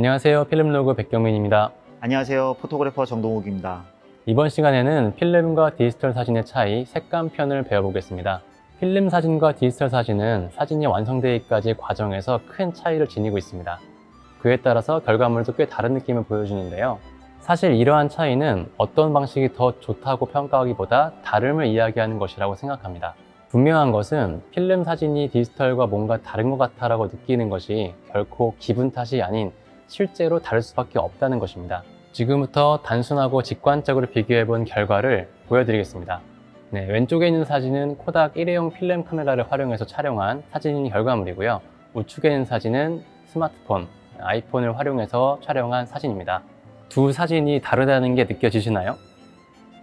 안녕하세요. 필름로그 백경민입니다. 안녕하세요. 포토그래퍼 정동욱입니다. 이번 시간에는 필름과 디지털 사진의 차이, 색감 편을 배워보겠습니다. 필름 사진과 디지털 사진은 사진이 완성되기까지 과정에서 큰 차이를 지니고 있습니다. 그에 따라서 결과물도 꽤 다른 느낌을 보여주는데요. 사실 이러한 차이는 어떤 방식이 더 좋다고 평가하기보다 다름을 이야기하는 것이라고 생각합니다. 분명한 것은 필름 사진이 디지털과 뭔가 다른 것 같다라고 느끼는 것이 결코 기분 탓이 아닌 실제로 다를 수밖에 없다는 것입니다. 지금부터 단순하고 직관적으로 비교해 본 결과를 보여드리겠습니다. 네, 왼쪽에 있는 사진은 코닥 일회용 필름 카메라를 활용해서 촬영한 사진 결과물이고요. 우측에 있는 사진은 스마트폰, 아이폰을 활용해서 촬영한 사진입니다. 두 사진이 다르다는 게 느껴지시나요?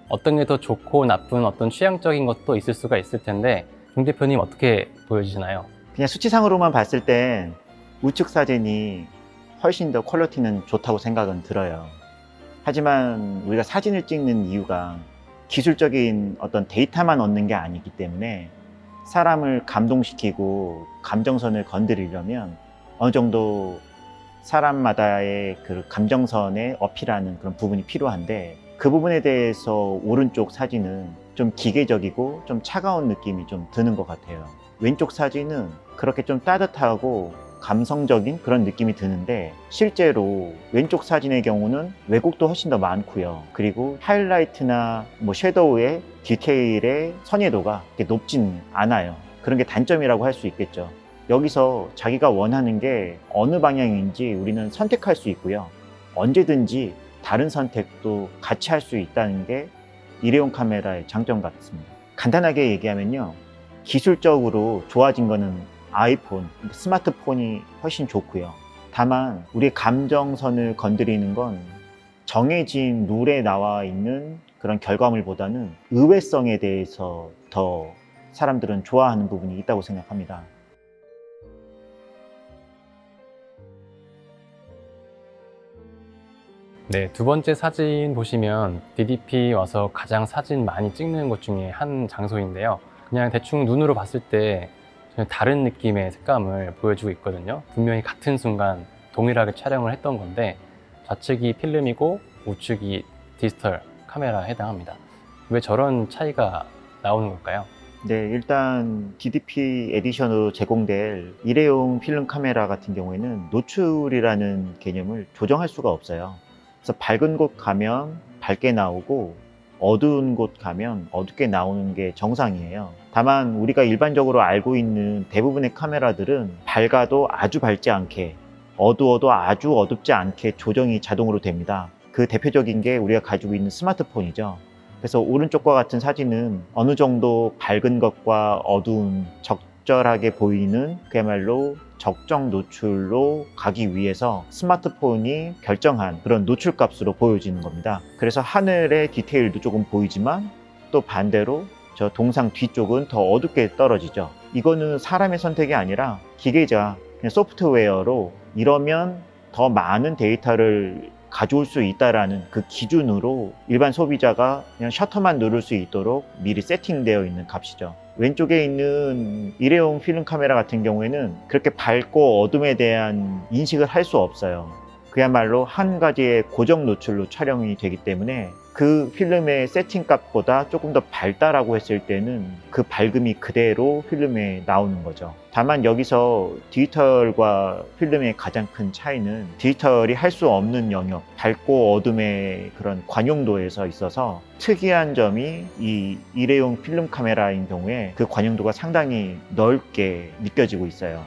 어떤 게 더 좋고 나쁜 어떤 취향적인 것도 있을 수가 있을 텐데 종 대표님 어떻게 보여지시나요? 그냥 수치상으로만 봤을 땐 우측 사진이 훨씬 더 퀄리티는 좋다고 생각은 들어요. 하지만 우리가 사진을 찍는 이유가 기술적인 어떤 데이터만 얻는 게 아니기 때문에 사람을 감동시키고 감정선을 건드리려면 어느 정도 사람마다의 그 감정선에 어필하는 그런 부분이 필요한데 그 부분에 대해서 오른쪽 사진은 좀 기계적이고 좀 차가운 느낌이 좀 드는 것 같아요. 왼쪽 사진은 그렇게 좀 따뜻하고 감성적인 그런 느낌이 드는데 실제로 왼쪽 사진의 경우는 왜곡도 훨씬 더 많고요. 그리고 하이라이트나 뭐 섀도우의 디테일의 선예도가 높진 않아요. 그런 게 단점이라고 할 수 있겠죠. 여기서 자기가 원하는 게 어느 방향인지 우리는 선택할 수 있고요. 언제든지 다른 선택도 같이 할 수 있다는 게 일회용 카메라의 장점 같습니다. 간단하게 얘기하면요. 기술적으로 좋아진 거는 아이폰, 스마트폰이 훨씬 좋고요. 다만 우리의 감정선을 건드리는 건 정해진 룰에 나와 있는 그런 결과물보다는 의외성에 대해서 더 사람들은 좋아하는 부분이 있다고 생각합니다. 네, 두 번째 사진 보시면 DDP 와서 가장 사진 많이 찍는 곳 중에 한 장소인데요. 그냥 대충 눈으로 봤을 때 다른 느낌의 색감을 보여주고 있거든요. 분명히 같은 순간 동일하게 촬영을 했던 건데 좌측이 필름이고 우측이 디지털 카메라에 해당합니다. 왜 저런 차이가 나오는 걸까요? 네, 일단 DDP 에디션으로 제공될 일회용 필름 카메라 같은 경우에는 노출이라는 개념을 조정할 수가 없어요. 그래서 밝은 곳 가면 밝게 나오고 어두운 곳 가면 어둡게 나오는 게 정상이에요. 다만 우리가 일반적으로 알고 있는 대부분의 카메라들은 밝아도 아주 밝지 않게 어두워도 아주 어둡지 않게 조정이 자동으로 됩니다. 그 대표적인 게 우리가 가지고 있는 스마트폰이죠. 그래서 오른쪽과 같은 사진은 어느 정도 밝은 것과 어두운 적절하게 보이는 그야말로 적정 노출로 가기 위해서 스마트폰이 결정한 그런 노출 값으로 보여지는 겁니다. 그래서 하늘의 디테일도 조금 보이지만 또 반대로 저 동상 뒤쪽은 더 어둡게 떨어지죠. 이거는 사람의 선택이 아니라 기계자, 그냥 소프트웨어로 이러면 더 많은 데이터를 가져올 수 있다라는 그 기준으로 일반 소비자가 그냥 셔터만 누를 수 있도록 미리 세팅되어 있는 값이죠. 왼쪽에 있는 일회용 필름 카메라 같은 경우에는 그렇게 밝고 어둠에 대한 인식을 할 수 없어요. 그야말로 한 가지의 고정 노출로 촬영이 되기 때문에 그 필름의 세팅 값보다 조금 더 밝다라고 했을 때는 그 밝음이 그대로 필름에 나오는 거죠. 다만 여기서 디지털과 필름의 가장 큰 차이는 디지털이 할 수 없는 영역, 밝고 어둠의 그런 관용도에서 있어서 특이한 점이 이 일회용 필름 카메라인 경우에 그 관용도가 상당히 넓게 느껴지고 있어요.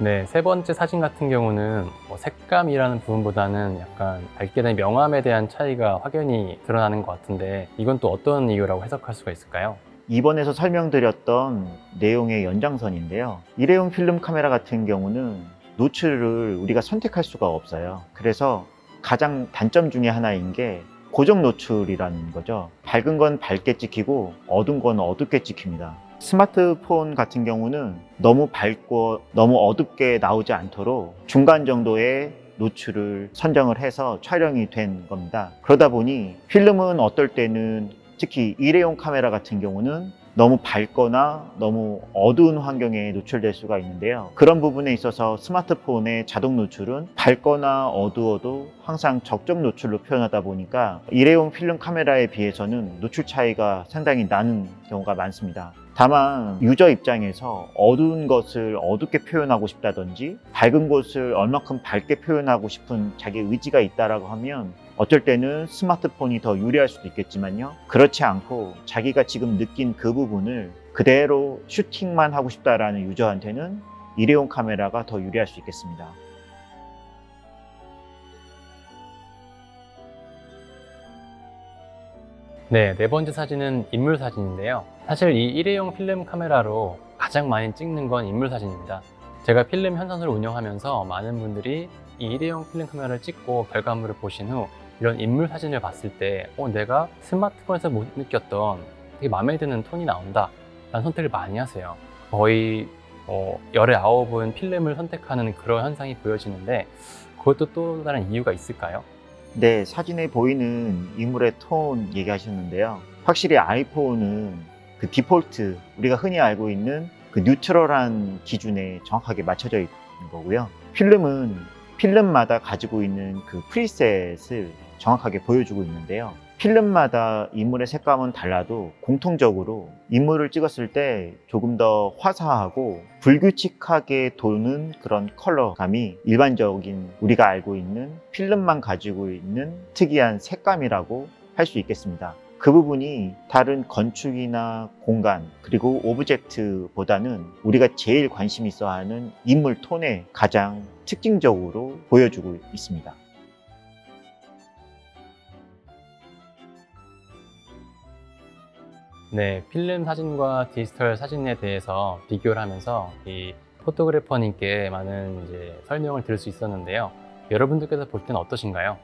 네, 세 번째 사진 같은 경우는 뭐 색감이라는 부분보다는 약간 밝게 된 명암에 대한 차이가 확연히 드러나는 것 같은데 이건 또 어떤 이유라고 해석할 수가 있을까요? 이번에서 설명드렸던 내용의 연장선인데요. 일회용 필름 카메라 같은 경우는 노출을 우리가 선택할 수가 없어요. 그래서 가장 단점 중에 하나인 게 고정 노출이라는 거죠. 밝은 건 밝게 찍히고 어두운 건 어둡게 찍힙니다. 스마트폰 같은 경우는 너무 밝고 너무 어둡게 나오지 않도록 중간 정도의 노출을 선정을 해서 촬영이 된 겁니다. 그러다 보니 필름은 어떨 때는 특히 일회용 카메라 같은 경우는 너무 밝거나 너무 어두운 환경에 노출될 수가 있는데요. 그런 부분에 있어서 스마트폰의 자동 노출은 밝거나 어두워도 항상 적정 노출로 표현하다 보니까 일회용 필름 카메라에 비해서는 노출 차이가 상당히 나는 경우가 많습니다. 다만 유저 입장에서 어두운 것을 어둡게 표현하고 싶다든지 밝은 곳을 얼마큼 밝게 표현하고 싶은 자기 의지가 있다라고 하면 어쩔 때는 스마트폰이 더 유리할 수도 있겠지만요. 그렇지 않고 자기가 지금 느낀 그 부분을 그대로 슈팅만 하고 싶다라는 유저한테는 일회용 카메라가 더 유리할 수 있겠습니다. 네, 네 번째 사진은 인물 사진인데요. 사실 이 일회용 필름 카메라로 가장 많이 찍는 건 인물 사진입니다. 제가 필름 현상소를 운영하면서 많은 분들이 이 일회용 필름 카메라를 찍고 결과물을 보신 후 이런 인물 사진을 봤을 때 어, 내가 스마트폰에서 못 느꼈던 되게 마음에 드는 톤이 나온다 라는 선택을 많이 하세요. 거의 어, 열의 아홉은 필름을 선택하는 그런 현상이 보여지는데 그것도 또 다른 이유가 있을까요? 네, 사진에 보이는 인물의 톤 얘기하셨는데요. 확실히 아이폰은 그 디폴트, 우리가 흔히 알고 있는 그 뉴트럴한 기준에 정확하게 맞춰져 있는 거고요. 필름은 필름마다 가지고 있는 그 preset을 정확하게 보여주고 있는데요. 필름마다 인물의 색감은 달라도 공통적으로 인물을 찍었을 때 조금 더 화사하고 불규칙하게 도는 그런 컬러감이 일반적인 우리가 알고 있는 필름만 가지고 있는 특이한 색감이라고 할 수 있겠습니다. 그 부분이 다른 건축이나 공간 그리고 object보다는 우리가 제일 관심 있어 하는 인물 톤에 가장 특징적으로 보여주고 있습니다. 네, 필름 사진과 디지털 사진에 대해서 비교를 하면서 이 포토그래퍼님께 많은 이제 설명을 들을 수 있었는데요. 여러분들께서 볼 때는 어떠신가요?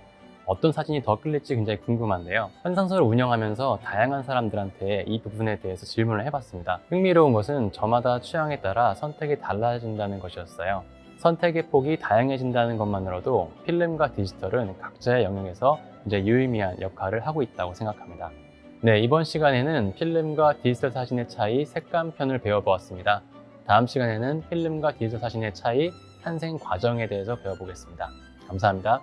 어떤 사진이 더 끌릴지 굉장히 궁금한데요. 현상소를 운영하면서 다양한 사람들한테 이 부분에 대해서 질문을 해봤습니다. 흥미로운 것은 저마다 취향에 따라 선택이 달라진다는 것이었어요. 선택의 폭이 다양해진다는 것만으로도 필름과 디지털은 각자의 영역에서 이제 유의미한 역할을 하고 있다고 생각합니다. 네, 이번 시간에는 필름과 디지털 사진의 차이 색감 편을 배워보았습니다. 다음 시간에는 필름과 디지털 사진의 차이 탄생 과정에 대해서 배워보겠습니다. 감사합니다.